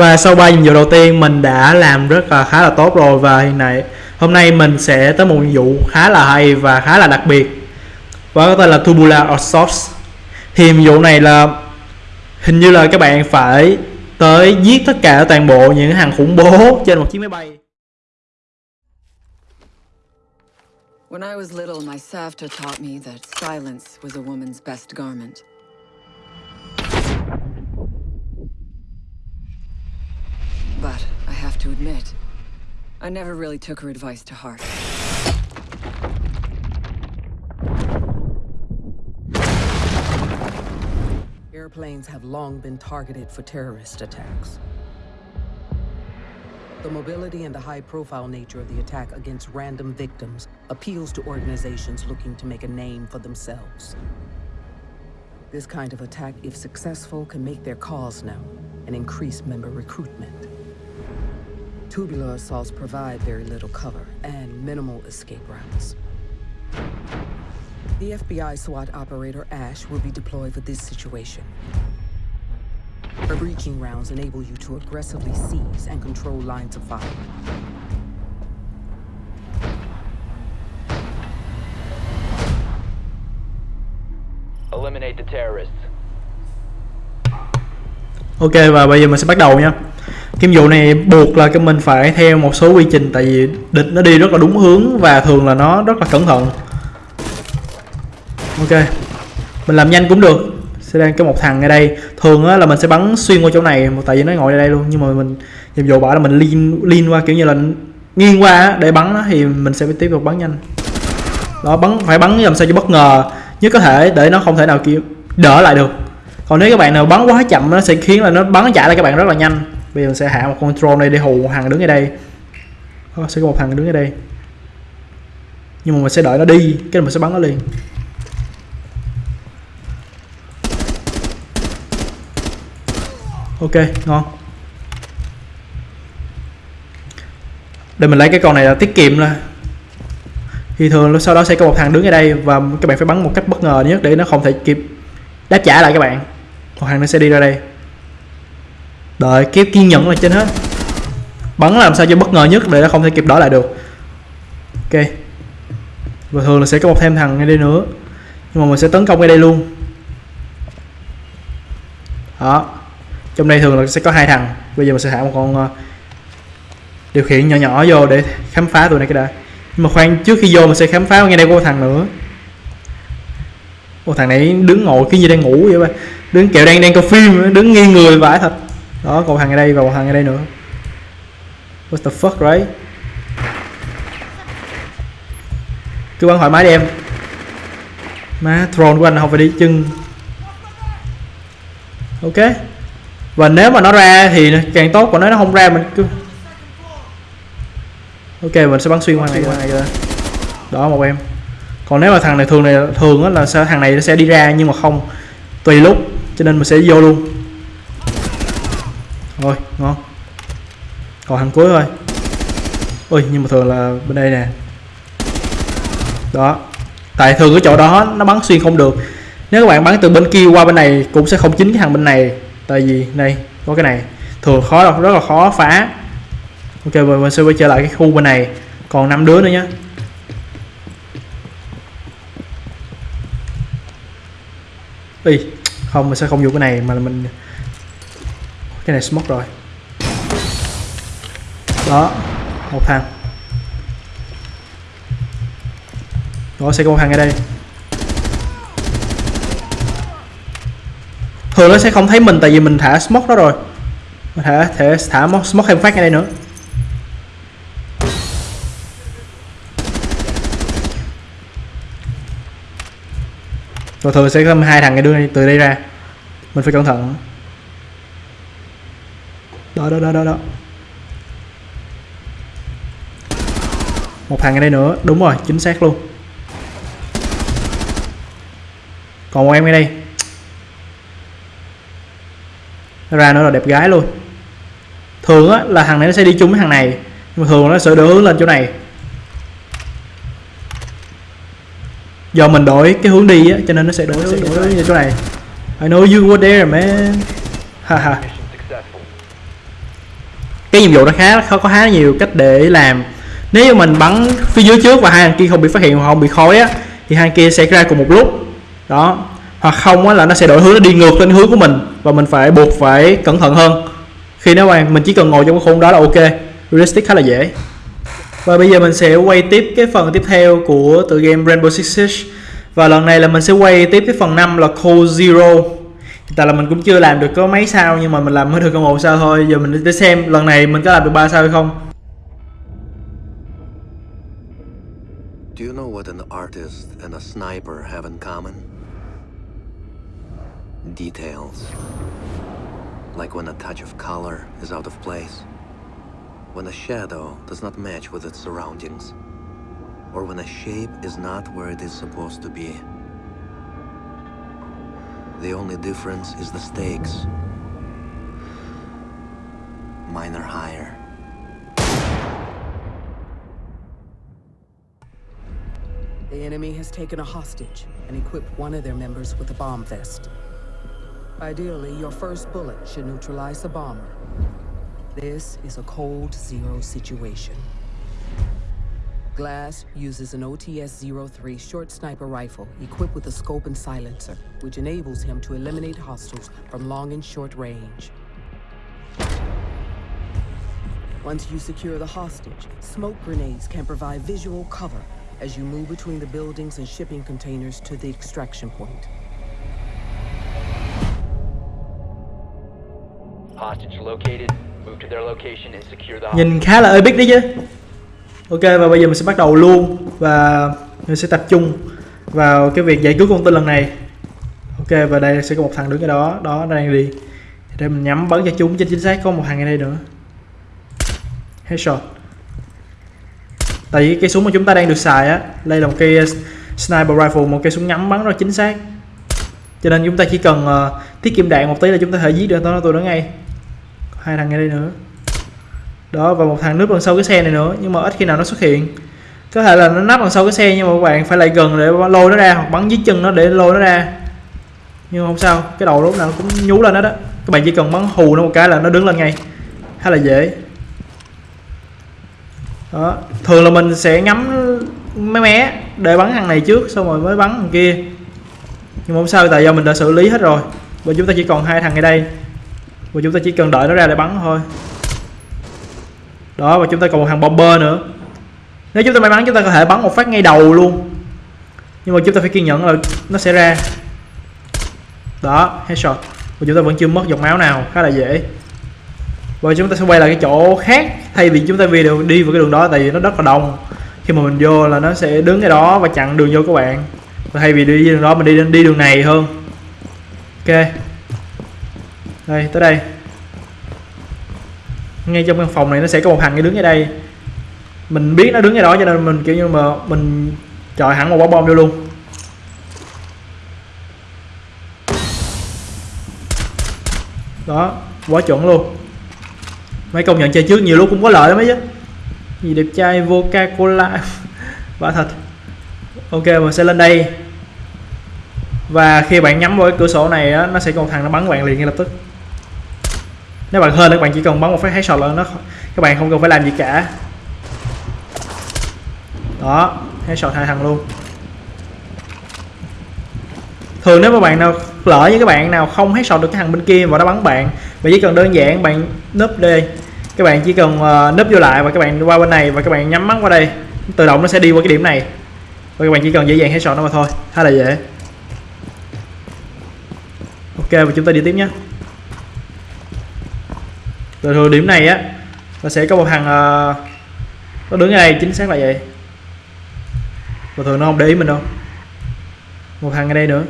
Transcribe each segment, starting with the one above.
và sau 3 nhiệm vụ đầu tiên mình đã làm rất là khá là tốt rồi. Và hiện nay hôm nay mình sẽ tới một nhiệm vụ khá là hay và khá là đặc biệt. Và có tên là Tubular Assault thì nhiệm vụ này là hình như là các bạn phải tới giết tất cả toàn bộ những hàng khủng bố trên một chiếc máy bay. When I was little, my Savta taught me that silence was a woman's best garment. Admit, I never really took her advice to heart. Airplanes have long been targeted for terrorist attacks. The mobility and the high-profile nature of the attack against random victims appeals to organizations looking to make a name for themselves. This kind of attack, if successful, can make their cause known and increase member recruitment. Tubular assaults provide very little cover and minimal escape routes. The FBI SWAT operator Ash will be deployed for this situation. Her breaching rounds enable you to aggressively seize and control lines of fire. Eliminate the terrorists. Ok và bây giờ mình sẽ bắt đầu nha Kim dụ này buộc là cái mình phải theo một số quy trình tại vì địch nó đi rất là đúng hướng và thường là nó rất là cẩn thận. Ok Mình làm nhanh cũng được. Sẽ đang có một thằng ở đây. Thường á, là mình sẽ bắn xuyên qua chỗ này Tại vì nó ngồi ở đây luôn. Nhưng mà mình nhiệm vụ bảo là mình liên liên qua kiểu như là nghiêng qua á, để bắn nó thì mình sẽ tiếp tục bắn nhanh. Đó bắn phải bắn làm sao cho bất ngờ nhất có thể để nó không thể nào kiểu đỡ lại được. Còn nếu các bạn nào bắn quá chậm nó sẽ khiến là nó bắn chạy lại các bạn rất là nhanh bây giờ mình sẽ hạ một control này để hù một thằng đứng ở đây. Đó, sẽ có một thằng đứng ở đây. Nhưng mà mình sẽ đợi nó đi cái mình sẽ bắn nó liền. Ok ngon. Để mình lấy cái con này là tiết kiệm là thì thường sau đó sẽ có một thằng đứng ở đây và các bạn phải bắn một cách bất ngờ nhất để nó không thể kịp đáp trả lại các bạn. Một thằng nó sẽ đi ra đây đợi kiếp kiên nhẫn là trên hết. Bắn làm sao cho bất ngờ nhất để nó không thể kịp đỡ lại được. Ok. Và thường là sẽ có một thêm thằng ngay đây nữa. Nhưng mà mình sẽ tấn công ngay đây luôn. Đó. Trong đây thường là sẽ có hai thằng. Bây giờ mình sẽ thả một con uh, điều khiển nhỏ nhỏ vô để khám phá tụi này cái đã. Nhưng mà khoan trước khi vô mình sẽ khám phá ngay đây có một thằng nữa. Một thằng này đứng ngồi cái như đang ngủ vậy ba? Đứng kẹo đang đang coi phim đứng nghiêng người vãi thật đó còn thằng ở đây và một thằng ở đây nữa. What the fuck right? Cứ bắn thoải mái đi em. Má throne của anh không phải đi chân. Ok. Và nếu mà nó ra thì càng tốt còn nếu nó không ra mình cứ ok mình sẽ bắn xuyên qua này. Qua này ra đó một em. Còn nếu mà thằng này thường này thường á là sao thằng này nó sẽ đi ra nhưng mà không tùy lúc cho nên mình sẽ vô luôn rồi ngon. Còn thằng cuối thôi ui, nhưng mà thường là bên đây nè. Đó. Tại thường cái chỗ đó nó bắn xuyên không được. Nếu các bạn bắn từ bên kia qua bên này cũng sẽ không chính cái thằng bên này. Tại vì đây, có cái này. Thường khó đâu, rất là khó phá. Ok rồi mình sẽ quay trở lại cái khu bên này. Còn năm đứa nữa nhé đi không, mình sẽ không dùng cái này mà mình cái này smoke rồi. Đó, một thằng. Đó sẽ có một thằng ở đây. Thường nó sẽ không thấy mình tại vì mình thả smoke đó rồi. Mình thả thể thả smoke thêm phát ở đây nữa. Rồi thường sẽ có hai thằng cái đưa từ đây ra. Mình phải cẩn thận đó đó đó đó đó. Một thằng ở đây nữa. Đúng rồi chính xác luôn. Còn một em ở đây. Ra nữa là đẹp gái luôn. Thường á là thằng này nó sẽ đi chung với thằng này. Nhưng mà thường nó sẽ đỡ hướng lên chỗ này. Do mình đổi cái hướng đi á cho nên nó sẽ đổi sẽ đổi như chỗ này. I know you were there man. Haha cái nhiệm vụ nó khá có khá nhiều cách để làm. Nếu như mình bắn phía dưới trước và hai thằng kia không bị phát hiện hoặc không bị khói á, thì hai kia sẽ ra cùng một lúc. Đó. Hoặc không á là nó sẽ đổi hướng, nó đi ngược lên hướng của mình và mình phải buộc phải cẩn thận hơn. Khi nó quay, mình chỉ cần ngồi trong cái khung đó là ok. Realistic khá là dễ. Và bây giờ mình sẽ quay tiếp cái phần tiếp theo của tựa game Rainbow Six Siege. Và lần này là mình sẽ quay tiếp cái phần 5 là Cold Zero tại là mình cũng chưa làm được có mấy sao nhưng mà mình làm mới được có một sao thôi giờ mình để xem lần này mình có làm được ba sao hay không Do you know what an artist and a sniper have in common? Details. Like when a touch of color is out of place, when a shadow does not match with its surroundings, or when a shape is not where it is supposed to be. The only difference is the stakes. Mine are higher. The enemy has taken a hostage and equipped one of their members with a bomb vest. Ideally, your first bullet should neutralize the bomber. This is a cold zero situation. Glass uses an OTS-03 short sniper rifle equipped with a scope and silencer, which enables him to eliminate hostiles from long and short range. Once you secure the hostage, smoke grenades can provide visual cover as you move between the buildings and shipping containers to the extraction point. Hostage located. Move to their location and secure the hostage. nhìn khá là epic đấy chứ ok và bây giờ mình sẽ bắt đầu luôn và mình sẽ tập trung vào cái việc giải cứu con tin lần này. Ok và đây sẽ có một thằng đứng ở đó đó đang đi. Để mình nhắm bắn cho chúng cho chính xác có một thằng ở đây nữa. Headshot. Tại vì cái súng mà chúng ta đang được xài á đây là một cây uh, sniper rifle một cây súng nhắm bắn rất chính xác. Cho nên chúng ta chỉ cần uh, tiết kiệm đạn một tí là chúng ta có thể giết được nó tụi nó ngay. Hai thằng ở đây nữa đó, và một thằng núp đằng sau cái xe này nữa, nhưng mà ít khi nào nó xuất hiện. Có thể là nó nắp đằng sau cái xe, nhưng mà các bạn phải lại gần để lôi nó ra, hoặc bắn dưới chân nó để lôi nó ra. Nhưng không sao, cái đầu lúc nào cũng nhú lên đó đó các bạn chỉ cần bắn hù nó một cái là nó đứng lên ngay. Khá là dễ. Đó, thường là mình sẽ ngắm mấy mé để bắn thằng này trước, xong rồi mới bắn thằng kia. Nhưng mà không sao, tại do mình đã xử lý hết rồi. Và chúng ta chỉ còn hai thằng ở đây. Và chúng ta chỉ cần đợi nó ra để bắn thôi đó, và chúng ta còn một thằng bomber nữa. Nếu chúng ta may mắn, chúng ta có thể bắn một phát ngay đầu luôn. Nhưng mà chúng ta phải kiên nhẫn là nó sẽ ra. Đó, headshot. Và chúng ta vẫn chưa mất giọt máu nào, khá là dễ. Và chúng ta sẽ quay lại cái chỗ khác. Thay vì chúng ta vì đường đi vào cái đường đó, tại vì nó rất là đông. Khi mà mình vô là nó sẽ đứng cái đó và chặn đường vô các bạn. Và thay vì đi đường đó, mình đi đi đường này hơn. Ok. Đây, tới đây ngay trong căn phòng này nó sẽ có một thằng cái đứng ở đây. Mình biết nó đứng ở đó cho nên mình kiểu như mà mình chọi hẳn một quả bom vô luôn. Đó quá chuẩn luôn. Mấy công nhận chơi trước nhiều lúc cũng có lợi lắm ấy chứ. Gì đẹp trai Coca Cola quả thật. Ok mình sẽ lên đây. Và khi bạn nhắm vào cái cửa sổ này á, nó sẽ có một thằng nó bắn bạn liền ngay lập tức nếu bạn hơn các bạn chỉ cần bắn một phát headshot lên nó các bạn không cần phải làm gì cả. Đó headshot hai thằng luôn. Thường nếu mà bạn nào lỡ như các bạn nào không headshot được cái thằng bên kia và nó bắn bạn bạn chỉ cần đơn giản bạn núp đây các bạn chỉ cần uh, núp vô lại và các bạn qua bên này và các bạn nhắm mắt qua đây. Tự động nó sẽ đi qua cái điểm này. Và các bạn chỉ cần dễ dàng headshot nó mà thôi. Khá là dễ. Ok và chúng ta đi tiếp nhé rồi thời điểm này á nó sẽ có một thằng uh, nó đứng ngay chính xác là vậy. Và thường nó không để ý mình đâu. Một thằng ở đây nữa.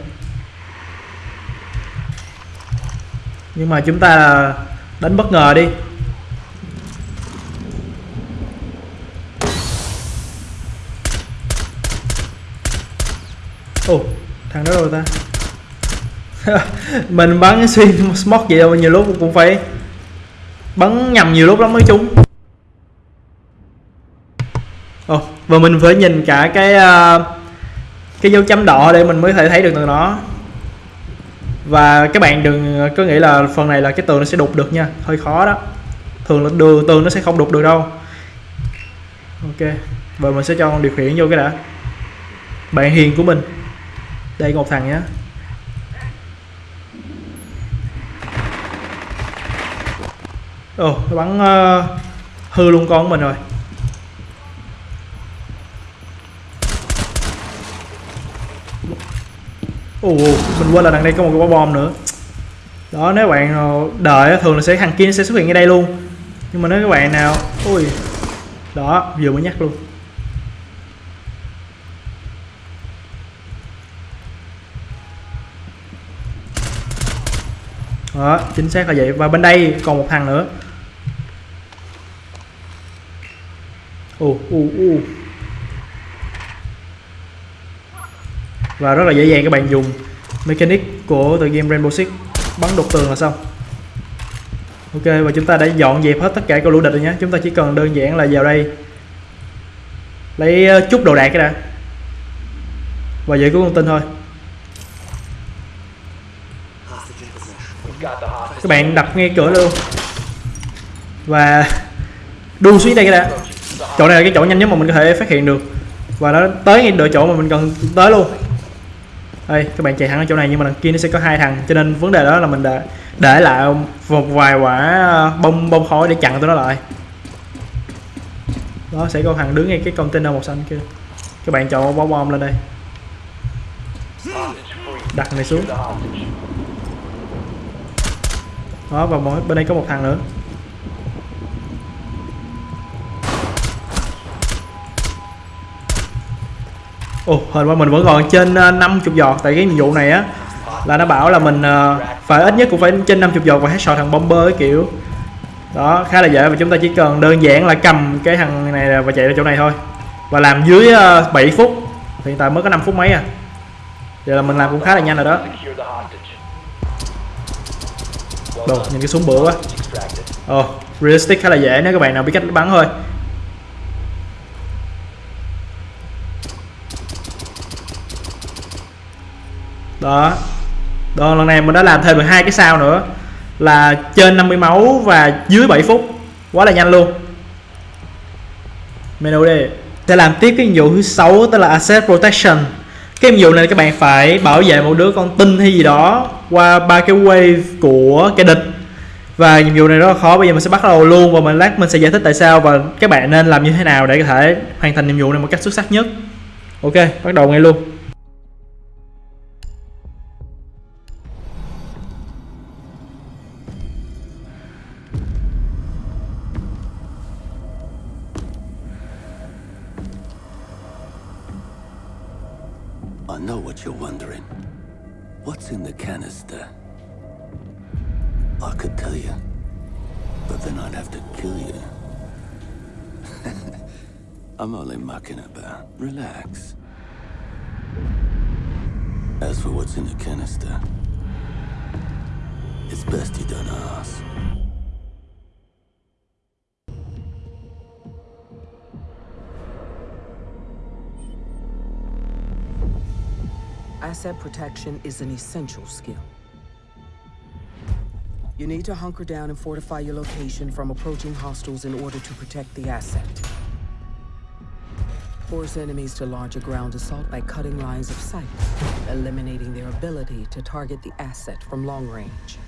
Nhưng mà chúng ta đánh bất ngờ đi. Ồ oh, thằng đó rồi ta? Mình bắn xuyên smoke vậy đâu nhiều lúc cũng phải bắn nhầm nhiều lúc lắm mới trúng. Ồ và mình phải nhìn cả cái uh, cái dấu chấm đỏ để mình mới thể thấy được từ nó. Và các bạn đừng có nghĩ là phần này là cái tường nó sẽ đục được nha hơi khó đó. Thường là đường tường nó sẽ không đục được đâu. Ok và mình sẽ cho con điều khiển vô cái đã. Bạn hiền của mình. Đây một thằng nhé ồ nó bắn uh, hư luôn con của mình rồi. Ồ mình quên là đằng đây có một cái quả bom nữa. Đó nếu bạn đợi thường là sẽ thằng kia nó sẽ xuất hiện ngay đây luôn. Nhưng mà nếu các bạn nào ui đó vừa mới nhắc luôn. Đó chính xác là vậy. Và bên đây còn một thằng nữa. U u u và rất là dễ dàng các bạn dùng mechanic của tựa game Rainbow Six. Bắn đột tường là xong. Ok, và chúng ta đã dọn dẹp hết tất cả các lũ địch rồi nhé. Chúng ta chỉ cần đơn giản là vào đây. Lấy ờ, chút đồ đạc cái đã. Và giữ cứu con tin thôi. Các bạn đập ngay cửa luôn. Và đu xuống đây cái đã chỗ này là cái chỗ nhanh nhất mà mình có thể phát hiện được. Và nó tới ngay đợi chỗ mà mình cần tới luôn. Đây, các bạn chạy thẳng ở chỗ này nhưng mà đằng kia nó sẽ có hai thằng. Cho nên vấn đề đó là mình đã để lại một vài quả bông bông khói để chặn tụi nó lại. Đó, sẽ có thằng đứng ngay cái container màu xanh kia. Các bạn chọn bom bom lên đây. Đặt này xuống. Đó, và mỗi bên đây có một thằng nữa. Ồ hình qua mình vẫn còn trên ờ, 50 giọt. Tại cái nhiệm vụ này á là nó bảo là mình ờ, phải ít nhất cũng phải trên 50 giọt và hết headshot thằng bomber cái kiểu. Đó khá là dễ và chúng ta chỉ cần đơn giản là cầm cái thằng này và chạy ra chỗ này thôi. Và làm dưới ờ, 7 phút. Hiện tại mới có 5 phút mấy à. Vậy là mình làm cũng khá là nhanh rồi đó. Đồ nhìn cái súng bự quá. Hostage. Ồ, realistic khá là dễ nếu các bạn nào biết cách bắn thôi. Đó. Đó, lần này mình đã làm thêm được hai cái sao nữa là trên 50 máu và dưới 7 phút. Quá là nhanh luôn. Menu đi. Sẽ làm tiếp cái nhiệm vụ thứ sáu tức là Asset Protection. Cái nhiệm vụ này các bạn phải bảo vệ một đứa con tin hay gì đó qua ba cái wave của kẻ địch và nhiệm vụ này rất là khó bây giờ mình sẽ bắt đầu luôn và mình lát mình sẽ giải thích tại sao và các bạn nên làm như thế nào để có thể hoàn thành nhiệm vụ này một cách xuất sắc nhất ok bắt đầu ngay luôn know what you're wondering. What's in the canister? I could tell you, but then I'd have to kill you. I'm only mucking about. Relax. As for what's in the canister, it's best you don't ask. Asset protection is an essential skill. You need to hunker down and fortify your location from approaching hostiles in order to protect the asset. Force enemies to launch a ground assault by cutting lines of sight, eliminating their ability to target the asset from long range.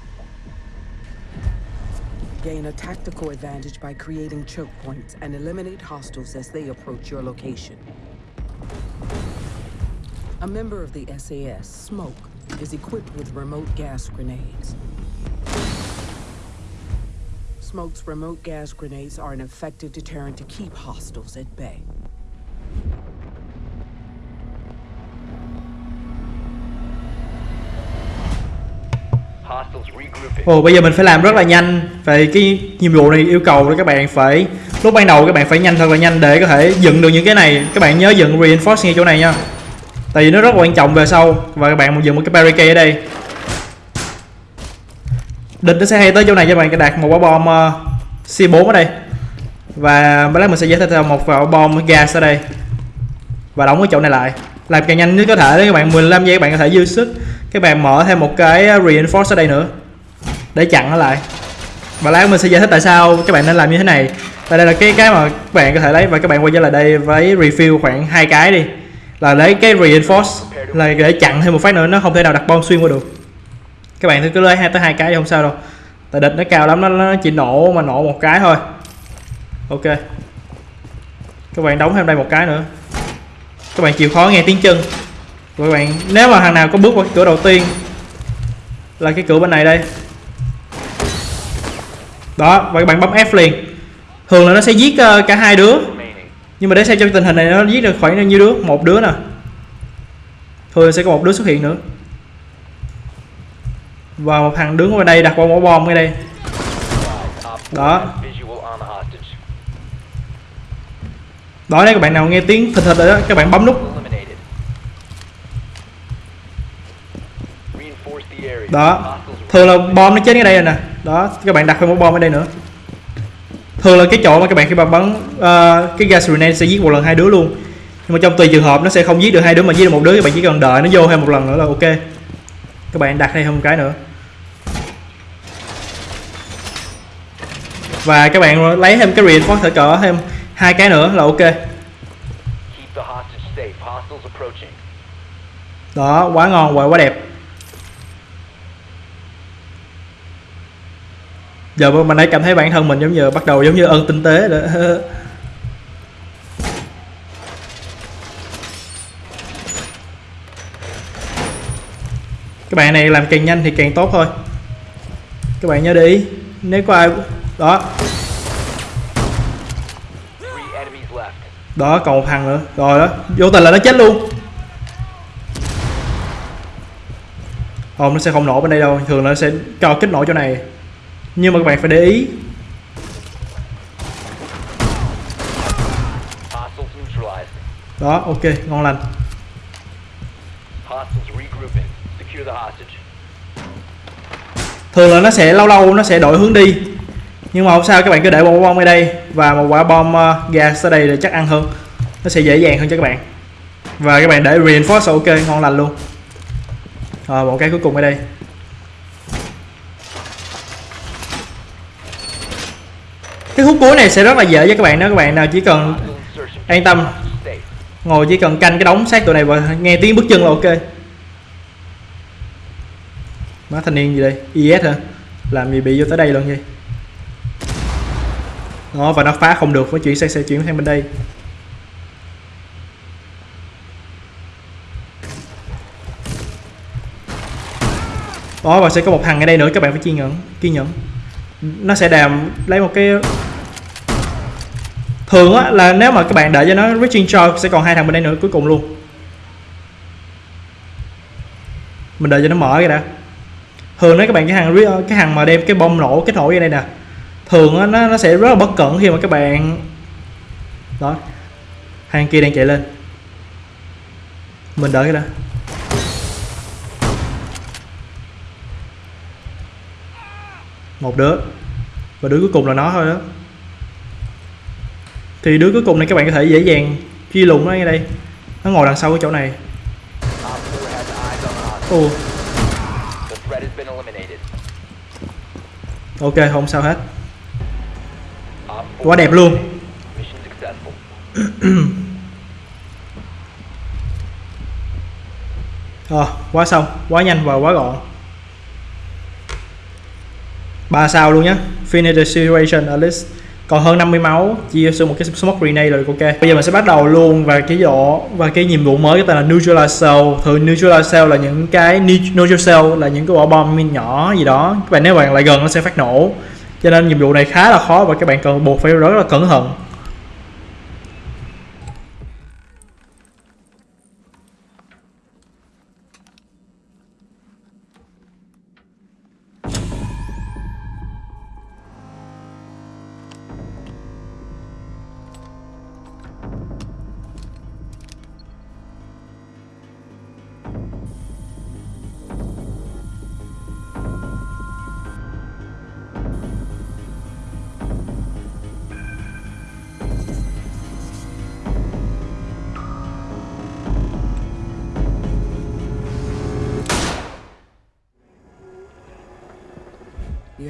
Gain a tactical advantage by creating choke points and eliminate hostiles as they approach your location. A member of the SAS, Smoke, is equipped with remote gas grenades. Smoke's remote gas grenades are an effective deterrent to keep hostiles at bay. Hostiles regrouping. ồ bây giờ mình phải làm rất là nhanh vậy cái nhiệm vụ này yêu cầu là các bạn phải lúc ban đầu các bạn phải nhanh thật là nhanh để có thể dựng được những cái này các bạn nhớ dựng reinforce ngay chỗ này nha tại vì nó rất quan trọng về sau. Và các bạn dùng một cái barricade ở đây. Địch nó sẽ hay tới chỗ này cho bạn đặt một quả bom ờ, uh, C4 ở đây. Và mới lát mình sẽ giải thích một quả bom gas ở đây. Và đóng cái chỗ này lại. Làm càng nhanh nhất có thể các bạn 15 giây các bạn có thể dư sức. Các bạn mở thêm một cái ờ, reinforce ở đây nữa. Để chặn nó lại. Và lát mình sẽ giải thích tại sao các bạn nên làm như thế này. Và đây là cái cái mà các bạn có thể lấy. Và các bạn quay trở lại đây với refill khoảng hai cái đi là lấy cái reinforce là để chặn thêm một phát nữa nó không thể nào đặt bom xuyên qua được. Các bạn cứ lấy hai tới hai cái thì không sao đâu. Tại địch nó cao lắm nó, nó chỉ nổ mà nổ một cái thôi. Ok. Các bạn đóng thêm đây một cái nữa. Các bạn chịu khó nghe tiếng chân. Các bạn nếu mà thằng nào có bước qua cái cửa đầu tiên là cái cửa bên này đây. Đó và các bạn bấm F liền. Thường là nó sẽ giết ờ, cả hai đứa nhưng mà để xem trong tình hình này nó giết được khoảng bao nhiêu đứa, một đứa nè. Thường sẽ có một đứa xuất hiện nữa. Và một thằng đứng ở đây đặt qua mỏ bom ở đây. Đó. đó, nếu các bạn nào nghe tiếng thịt thịt rồi đó, các bạn bấm nút. Đó. Thường là bom nó chết ở đây rồi nè. Đó, các bạn đặt thêm một bom ở đây nữa thường là cái chỗ mà các bạn khi mà bắn ờ, cái gas grenade sẽ giết một lần hai đứa luôn. Nhưng mà trong tùy trường hợp nó sẽ không giết được hai đứa mà giết được một đứa các bạn chỉ cần đợi nó vô thêm một lần nữa là ok. Các bạn đặt thêm một cái nữa. Và các bạn lấy thêm cái reinforce cỡ thêm hai cái nữa là ok. Đó quá ngon và quá đẹp giờ mình đã cảm thấy bản thân mình giống như bắt đầu giống như ơn tinh tế rồi các bạn này làm càng nhanh thì càng tốt thôi. Các bạn nhớ để ý, nếu có ai đó. Đó, còn một thằng nữa. Rồi đó, vô tình là nó chết luôn. Không, nó sẽ không nổ bên đây đâu. Thường nó sẽ cho kích nổ chỗ này nhưng mà các bạn phải để ý. Đó ok ngon lành. Thường là nó sẽ lâu lâu nó sẽ đổi hướng đi. Nhưng mà không sao các bạn cứ để một bom ở đây và một quả bom uh, gas ở đây là chắc ăn hơn. Nó sẽ dễ dàng hơn cho các bạn. Và các bạn để reinforce ok ngon lành luôn. Rồi một cái cuối cùng ở đây. Cái khúc cuối này sẽ rất là dễ cho các bạn đó. Các bạn nào chỉ cần An tâm. Ngồi chỉ cần canh cái đống xác tụi này và nghe tiếng bước chân là ok. Má thanh niên gì đây? Is hả? Làm gì bị vô tới đây luôn vậy? Nó và nó phá không được phải chuyển sang xe chuyển sang bên đây. Đó, và sẽ có một thằng ở đây nữa, các bạn phải kiên nhẫn kiên nhẫn nó sẽ đàm lấy một cái thường á, là nếu mà các bạn đợi cho nó reaching charge sẽ còn hai thằng bên đây nữa cuối cùng luôn. Mình đợi cho nó mở cái đã. Thường nếu các bạn, cái hàng cái hàng mà đem cái bom nổ, cái nổ ở đây nè. Thường á, nó nó sẽ rất là bất cẩn khi mà các bạn đó. Hàng kia đang chạy lên. Mình đợi cái đã. Một đứa. Và đứa cuối cùng là nó thôi đó. Thì đứa cuối cùng này các bạn có thể dễ dàng truy lùng nó ngay đây. Nó ngồi đằng sau cái chỗ này. Op 4 has eyes on the hostage. ồ. Ok không sao hết. Quá đẹp luôn. À, quá xong, quá nhanh và quá gọn. 3 sao luôn nhé. Finish the situation at least. Còn hơn 50 máu, chia cho một cái smoke grenade rồi ok. Bây giờ mình sẽ bắt đầu luôn và cái độ và cái nhiệm vụ mới cái tên là neutralize cell. Thường neutralize cell là những cái neutral cell là những cái quả bom min nhỏ gì đó. Các bạn nếu bạn lại gần nó sẽ phát nổ. Cho nên nhiệm vụ này khá là khó và các bạn cần buộc phải rất là cẩn thận.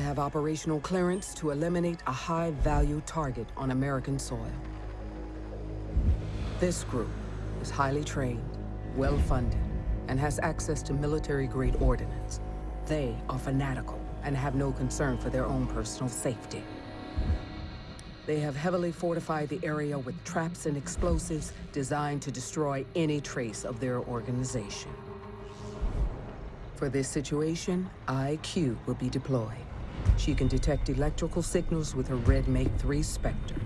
Have operational clearance to eliminate a high value target on American soil. This group is highly trained, well funded, and has access to military grade ordnance. They are fanatical and have no concern for their own personal safety. They have heavily fortified the area with traps and explosives designed to destroy any trace of their organization. For this situation, IQ will be deployed. She can detect electrical signals with her Red Make 3 Spectre.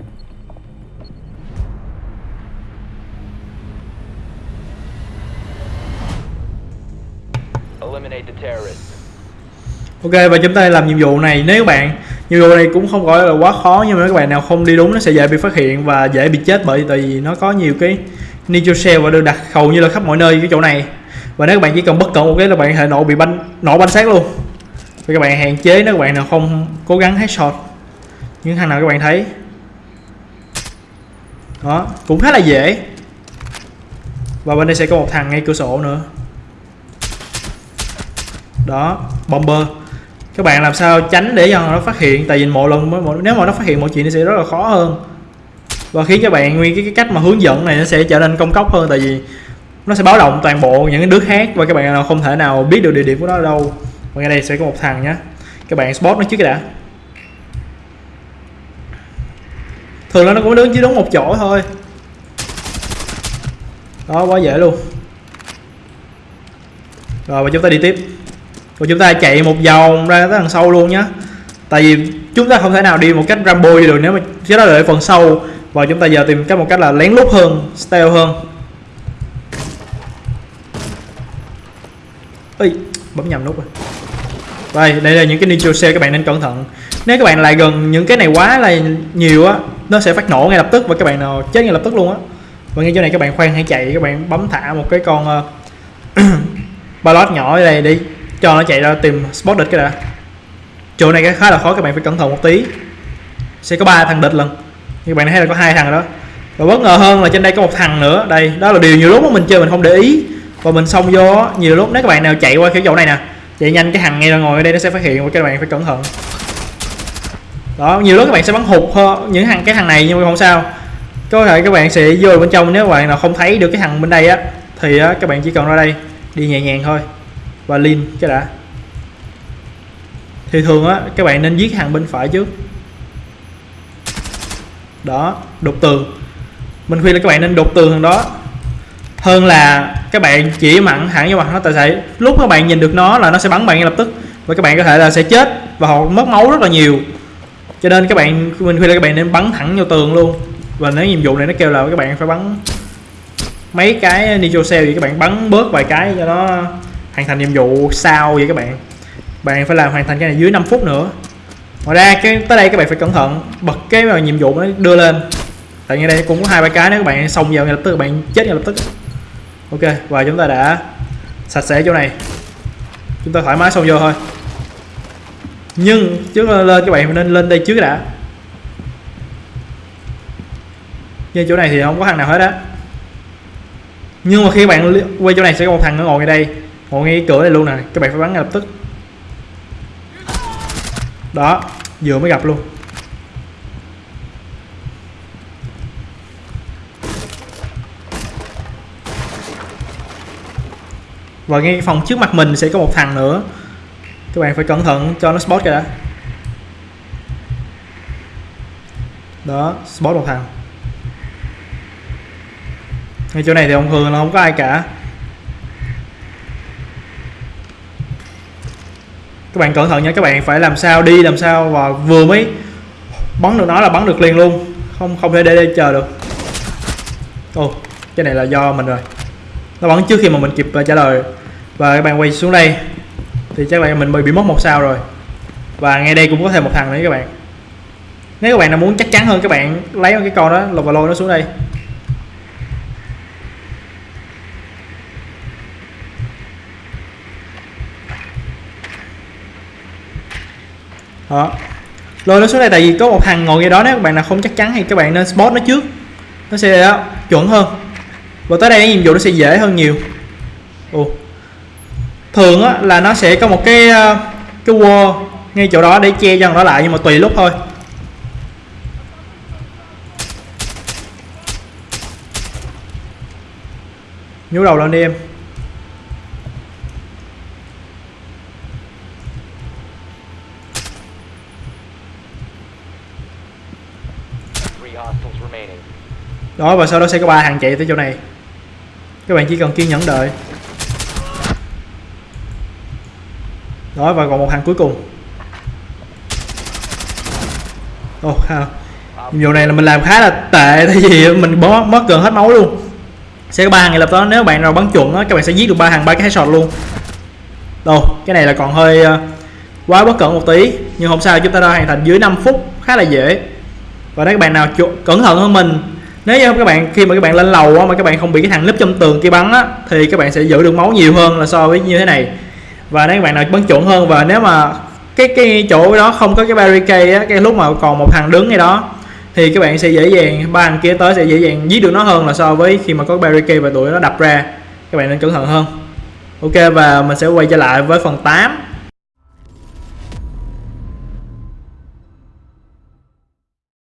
Eliminate the terrorists. Ok và chúng ta làm nhiệm vụ này nếu các bạn nhiệm vụ này cũng không gọi là quá khó nhưng mà các bạn nào không đi đúng nó sẽ dễ bị phát hiện và dễ bị chết bởi tại vì nó có nhiều cái nitro cell và được đặt hầu như là khắp mọi nơi cái chỗ này và nếu các bạn chỉ cần bất cẩn một cái là bạn thể nổ bị banh nổ banh xác luôn và các bạn hạn chế nếu các bạn nào không cố gắng hết short những thằng nào các bạn thấy. Đó cũng khá là dễ. Và bên đây sẽ có một thằng ngay cửa sổ nữa. Đó bomber. Các bạn làm sao tránh để cho nó phát hiện? Tại vì một lần nếu mà nó phát hiện mọi chuyện nó sẽ rất là khó hơn. Và khiến các bạn nguyên cái, cái cách mà hướng dẫn này nó sẽ trở nên công cốc hơn. Tại vì nó sẽ báo động toàn bộ những đứa khác và các bạn nào không thể nào biết được địa điểm của nó ở đâu và ngay đây sẽ có một thằng nhé các bạn spot nó trước đã. Thường là nó cũng đứng chỉ đúng một chỗ thôi. Đó quá dễ luôn. Rồi và chúng ta đi tiếp. Và chúng ta chạy một vòng ra tới đằng sau luôn nhé tại vì chúng ta không thể nào đi một cách Rambo được nếu mà chứ đó là phần sâu, và chúng ta giờ tìm cách một cách là lén lút hơn stealth hơn. Ơi bấm nhầm nút rồi đây đây là những cái nitro cell các bạn nên cẩn thận. Nếu các bạn lại gần những cái này quá là nhiều á nó sẽ phát nổ ngay lập tức và các bạn nào chết ngay lập tức luôn á. Và ngay chỗ này các bạn khoan hãy chạy các bạn bấm thả một cái con ờ, uh, ballot nhỏ ở đây đi cho nó chạy ra tìm spot địch cái đã. Chỗ này khá là khó các bạn phải cẩn thận một tí. Sẽ có ba thằng địch lần. Như bạn thấy là có hai thằng đó. Và bất ngờ hơn là trên đây có một thằng nữa. Đây đó là điều nhiều lúc mình chơi mình không để ý. Và mình xông vô nhiều lúc nếu các bạn nào chạy qua cái chỗ này nè chạy nhanh cái thằng ngay ra ngồi ở đây nó sẽ phát hiện và các bạn phải cẩn thận. Đó nhiều lúc các bạn sẽ bắn hụt hơn những thằng cái thằng này nhưng mà không sao. Có thể các bạn sẽ vô bên trong nếu các bạn nào không thấy được cái thằng bên đây á thì á, các bạn chỉ cần ra đây đi nhẹ nhàng thôi. Và lean cái đã. Thì thường á các bạn nên giết hàng bên phải trước. Đó đục tường. Mình khuyên là các bạn nên đục tường thằng đó hơn là các bạn chỉ mặn hẳn vô mặt nó tại sẽ lúc các bạn nhìn được nó là nó sẽ bắn bạn ngay lập tức. Và các bạn có thể là sẽ chết và họ mất máu rất là nhiều. Cho nên các bạn, mình khuyên là các bạn nên bắn thẳng vô tường luôn. Và nếu nhiệm vụ này nó kêu là các bạn phải bắn mấy cái nitro cell thì các bạn bắn bớt vài cái cho nó hoàn thành nhiệm vụ sau vậy các bạn. Bạn phải làm hoàn thành cái này dưới 5 phút nữa. Ngoài ra cái tới đây các bạn phải cẩn thận, bật cái mà nhiệm vụ nó đưa lên. Tại như đây cũng có hai ba cái, nếu các bạn xong vào ngay lập tức, các bạn chết ngay lập tức ok, và chúng ta đã sạch sẽ chỗ này. Chúng ta thoải mái xông vô thôi. Nhưng trước lên các bạn nên lên đây trước đã. Như chỗ này thì không có thằng nào hết á. Nhưng mà khi bạn quay chỗ này sẽ có một thằng nó ngồi ngay đây. Ngồi ngay cửa này luôn nè. Các bạn phải bắn ngay lập tức. Đó, vừa mới gặp luôn. Và ngay phòng trước mặt mình sẽ có một thằng nữa. Các bạn phải cẩn thận, cho nó spot kìa đã. Đó, spot một thằng. Ngay chỗ này thì ông thường là không có ai cả. Các bạn cẩn thận nha, các bạn phải làm sao đi, làm sao và vừa mới bắn được nó là bắn được liền luôn. Không không thể để để chờ được. Ô cái này là do mình rồi nó bắn trước khi mà mình kịp ờ, trả lời. Và các bạn quay xuống đây thì chắc là mình bị mất một sao rồi. Và ngay đây cũng có thêm một thằng nữa các bạn. Nếu các bạn nào muốn chắc chắn hơn các bạn lấy cái con đó lột và lôi nó xuống đây. Đó. Lôi nó xuống đây tại vì có một thằng ngồi ngay đó nếu các bạn nào không chắc chắn thì các bạn nên spot nó trước. Nó sẽ đó, chuẩn hơn và tới đây cái nhiệm vụ nó sẽ dễ hơn nhiều. Ồ. thường á là nó sẽ có một cái ờ, cái wall ngay chỗ đó để che cho đó lại nhưng mà tùy lúc thôi. Nhú đầu lên đi em. Đó và sau đó sẽ có ba thằng chạy tới chỗ này các bạn chỉ cần kiên nhẫn đợi. Đó và còn một hàng cuối cùng. Ồ ha. Nhiệm vụ này là mình làm khá là tệ tại vì mình bó mất gần hết máu luôn. Sẽ có ba hàng ngay lập đó nếu bạn nào bắn chuẩn đó, các bạn sẽ giết được ba hàng ba cái headshot luôn. Đâu cái này là còn hơi uh, quá bất cẩn một tí nhưng không sao chúng ta đã hoàn thành dưới 5 phút khá là dễ. Và nếu các bạn nào cẩn thận hơn mình nếu như các bạn khi mà các bạn lên lầu á, mà các bạn không bị cái thằng núp trong tường kia bắn á thì các bạn sẽ giữ được máu nhiều hơn là so với như thế này. Và nếu các bạn nào bắn chuẩn hơn và nếu mà cái cái chỗ đó không có cái barricade á cái lúc mà còn một thằng đứng ngay đó thì các bạn sẽ dễ dàng ba thằng kia tới sẽ dễ dàng giết được nó hơn là so với khi mà có barricade và tụi nó đập ra. Các bạn nên cẩn thận hơn. Ok và mình sẽ quay trở lại với phần 8